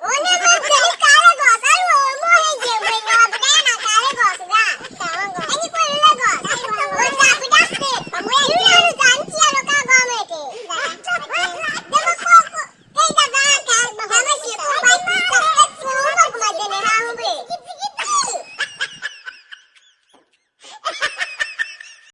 お願い